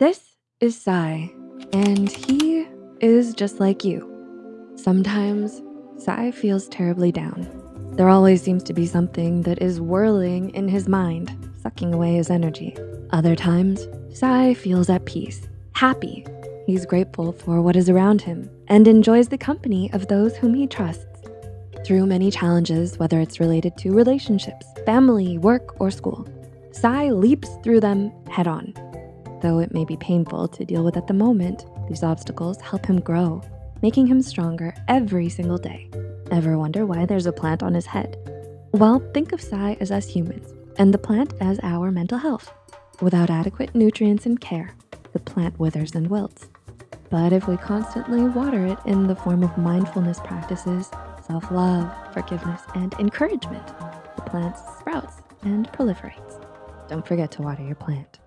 This is Sai, and he is just like you. Sometimes Sai feels terribly down. There always seems to be something that is whirling in his mind, sucking away his energy. Other times, Sai feels at peace, happy. He's grateful for what is around him and enjoys the company of those whom he trusts. Through many challenges, whether it's related to relationships, family, work, or school, Sai leaps through them head on. Though it may be painful to deal with at the moment, these obstacles help him grow, making him stronger every single day. Ever wonder why there's a plant on his head? Well, think of Sai as us humans and the plant as our mental health. Without adequate nutrients and care, the plant withers and wilts. But if we constantly water it in the form of mindfulness practices, self-love, forgiveness, and encouragement, the plant sprouts and proliferates. Don't forget to water your plant.